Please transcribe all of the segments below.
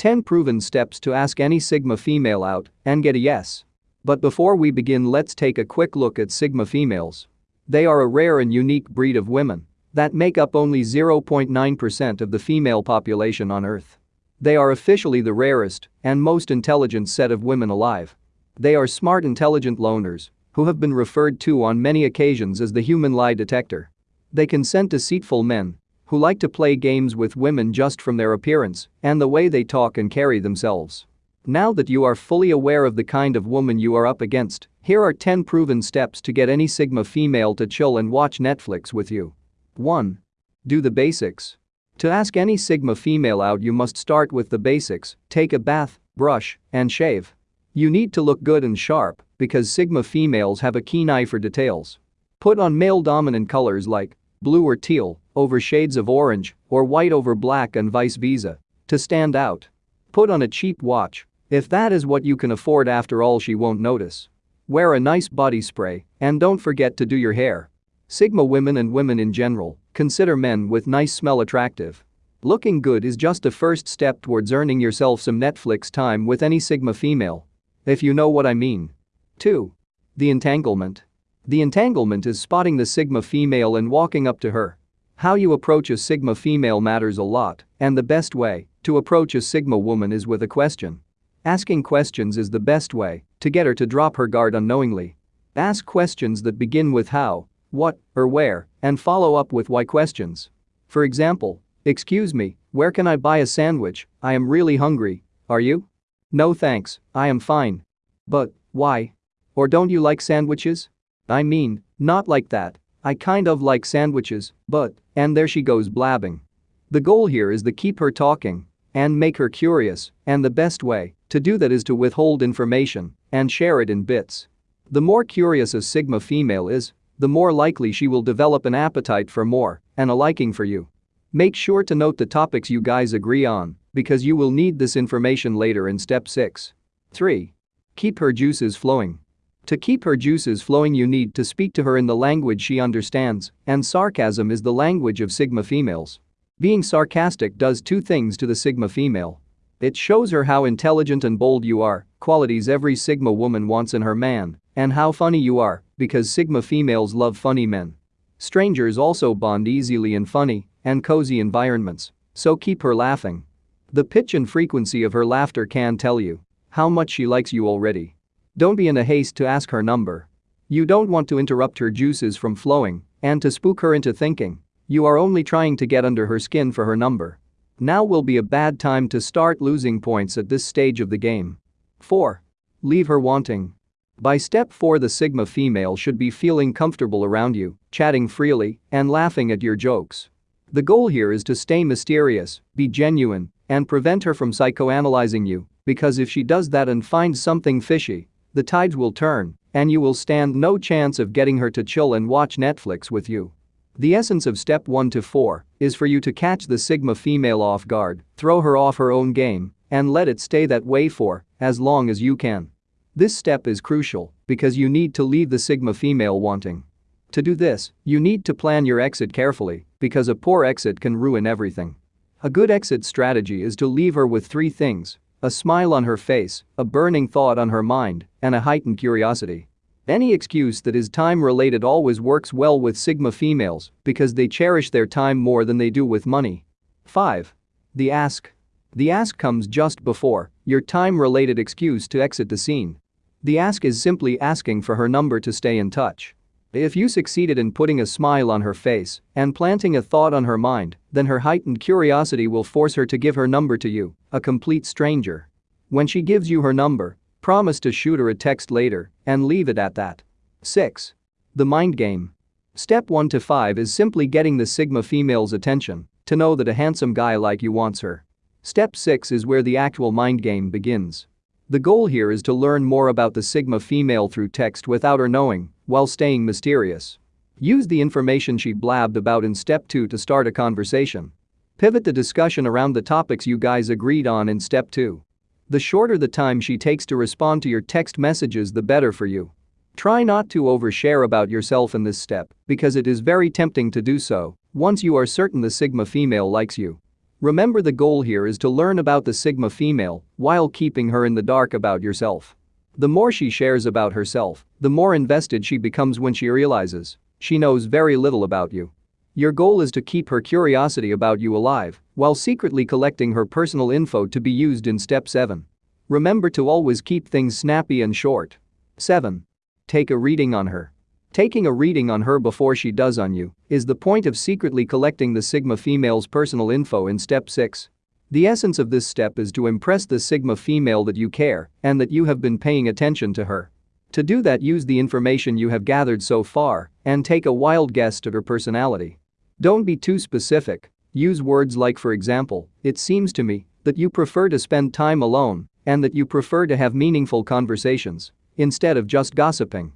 10 proven steps to ask any Sigma female out and get a yes. But before we begin let's take a quick look at Sigma females. They are a rare and unique breed of women that make up only 0.9% of the female population on Earth. They are officially the rarest and most intelligent set of women alive. They are smart intelligent loners who have been referred to on many occasions as the human lie detector. They can scent deceitful men who like to play games with women just from their appearance and the way they talk and carry themselves. Now that you are fully aware of the kind of woman you are up against, here are 10 proven steps to get any Sigma female to chill and watch Netflix with you. 1. Do the basics. To ask any Sigma female out you must start with the basics, take a bath, brush, and shave. You need to look good and sharp because Sigma females have a keen eye for details. Put on male dominant colors like blue or teal, over shades of orange, or white over black and vice versa. To stand out. Put on a cheap watch. If that is what you can afford after all she won't notice. Wear a nice body spray and don't forget to do your hair. Sigma women and women in general consider men with nice smell attractive. Looking good is just a first step towards earning yourself some Netflix time with any Sigma female. If you know what I mean. 2. The entanglement. The entanglement is spotting the Sigma female and walking up to her. How you approach a Sigma female matters a lot, and the best way to approach a Sigma woman is with a question. Asking questions is the best way to get her to drop her guard unknowingly. Ask questions that begin with how, what, or where, and follow up with why questions. For example, excuse me, where can I buy a sandwich? I am really hungry. Are you? No thanks, I am fine. But, why? Or don't you like sandwiches? I mean, not like that. I kind of like sandwiches, but, and there she goes blabbing. The goal here is to keep her talking and make her curious, and the best way to do that is to withhold information and share it in bits. The more curious a Sigma female is, the more likely she will develop an appetite for more and a liking for you. Make sure to note the topics you guys agree on because you will need this information later in step 6. 3. Keep her juices flowing. To keep her juices flowing you need to speak to her in the language she understands, and sarcasm is the language of Sigma females. Being sarcastic does two things to the Sigma female. It shows her how intelligent and bold you are, qualities every Sigma woman wants in her man, and how funny you are, because Sigma females love funny men. Strangers also bond easily in funny and cozy environments, so keep her laughing. The pitch and frequency of her laughter can tell you how much she likes you already. Don't be in a haste to ask her number. You don't want to interrupt her juices from flowing and to spook her into thinking you are only trying to get under her skin for her number. Now will be a bad time to start losing points at this stage of the game. 4. Leave her wanting. By step 4 the Sigma female should be feeling comfortable around you, chatting freely, and laughing at your jokes. The goal here is to stay mysterious, be genuine, and prevent her from psychoanalyzing you, because if she does that and finds something fishy, the tides will turn, and you will stand no chance of getting her to chill and watch Netflix with you. The essence of step 1 to 4 is for you to catch the Sigma female off guard, throw her off her own game, and let it stay that way for as long as you can. This step is crucial because you need to leave the Sigma female wanting. To do this, you need to plan your exit carefully because a poor exit can ruin everything. A good exit strategy is to leave her with three things a smile on her face, a burning thought on her mind, and a heightened curiosity. Any excuse that is time-related always works well with Sigma females because they cherish their time more than they do with money. 5. The ask. The ask comes just before your time-related excuse to exit the scene. The ask is simply asking for her number to stay in touch. If you succeeded in putting a smile on her face and planting a thought on her mind, then her heightened curiosity will force her to give her number to you, a complete stranger. When she gives you her number, promise to shoot her a text later and leave it at that. 6. The mind game. Step 1 to 5 is simply getting the Sigma female's attention to know that a handsome guy like you wants her. Step 6 is where the actual mind game begins. The goal here is to learn more about the Sigma female through text without her knowing, while staying mysterious. Use the information she blabbed about in step 2 to start a conversation. Pivot the discussion around the topics you guys agreed on in step 2. The shorter the time she takes to respond to your text messages the better for you. Try not to overshare about yourself in this step because it is very tempting to do so once you are certain the Sigma female likes you. Remember the goal here is to learn about the Sigma female while keeping her in the dark about yourself. The more she shares about herself, the more invested she becomes when she realizes she knows very little about you. Your goal is to keep her curiosity about you alive while secretly collecting her personal info to be used in step 7. Remember to always keep things snappy and short. 7. Take a reading on her. Taking a reading on her before she does on you is the point of secretly collecting the Sigma female's personal info in step 6. The essence of this step is to impress the Sigma female that you care and that you have been paying attention to her. To do that use the information you have gathered so far and take a wild guess at her personality. Don't be too specific, use words like for example, it seems to me that you prefer to spend time alone and that you prefer to have meaningful conversations instead of just gossiping.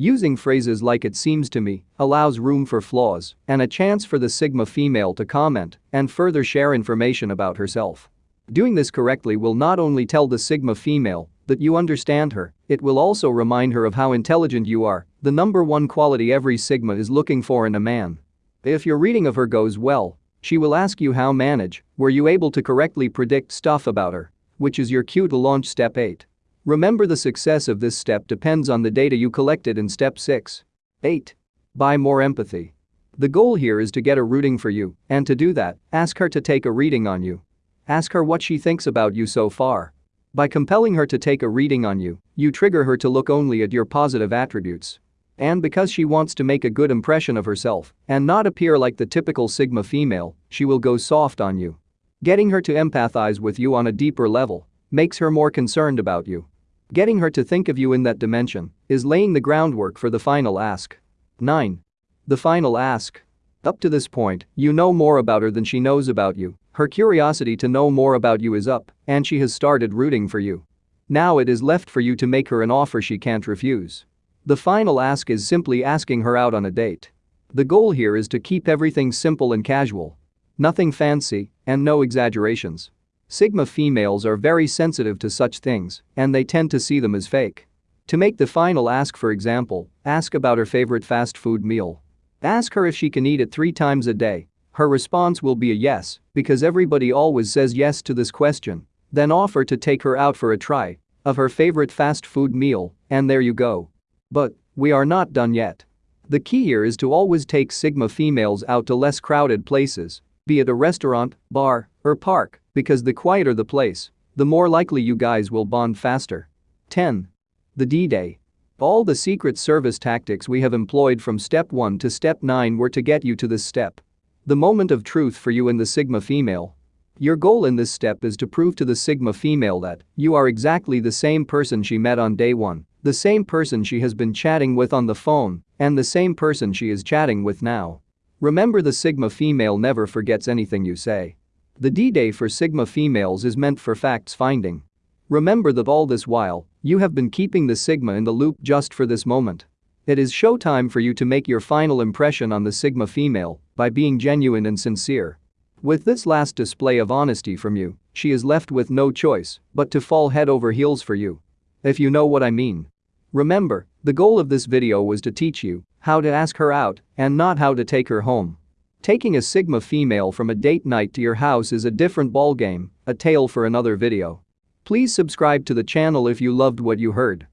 Using phrases like it seems to me allows room for flaws and a chance for the Sigma female to comment and further share information about herself. Doing this correctly will not only tell the Sigma female that you understand her, it will also remind her of how intelligent you are, the number one quality every Sigma is looking for in a man. If your reading of her goes well, she will ask you how manage, were you able to correctly predict stuff about her, which is your cue to launch step 8. Remember the success of this step depends on the data you collected in step 6. 8. Buy more empathy. The goal here is to get a rooting for you, and to do that, ask her to take a reading on you. Ask her what she thinks about you so far. By compelling her to take a reading on you, you trigger her to look only at your positive attributes. And because she wants to make a good impression of herself and not appear like the typical Sigma female, she will go soft on you. Getting her to empathize with you on a deeper level makes her more concerned about you Getting her to think of you in that dimension is laying the groundwork for the final ask. 9. The final ask. Up to this point, you know more about her than she knows about you, her curiosity to know more about you is up, and she has started rooting for you. Now it is left for you to make her an offer she can't refuse. The final ask is simply asking her out on a date. The goal here is to keep everything simple and casual. Nothing fancy, and no exaggerations. Sigma females are very sensitive to such things, and they tend to see them as fake. To make the final ask for example, ask about her favorite fast food meal. Ask her if she can eat it three times a day. Her response will be a yes, because everybody always says yes to this question. Then offer to take her out for a try of her favorite fast food meal, and there you go. But, we are not done yet. The key here is to always take Sigma females out to less crowded places, be it a restaurant, bar, or park, because the quieter the place, the more likely you guys will bond faster. 10. The D-Day. All the Secret Service tactics we have employed from step 1 to step 9 were to get you to this step. The moment of truth for you and the Sigma female. Your goal in this step is to prove to the Sigma female that you are exactly the same person she met on day 1, the same person she has been chatting with on the phone, and the same person she is chatting with now. Remember the Sigma female never forgets anything you say. The D-Day for Sigma females is meant for facts finding. Remember that all this while, you have been keeping the Sigma in the loop just for this moment. It is showtime for you to make your final impression on the Sigma female by being genuine and sincere. With this last display of honesty from you, she is left with no choice but to fall head over heels for you. If you know what I mean. Remember, the goal of this video was to teach you how to ask her out and not how to take her home. Taking a Sigma female from a date night to your house is a different ballgame, a tale for another video. Please subscribe to the channel if you loved what you heard.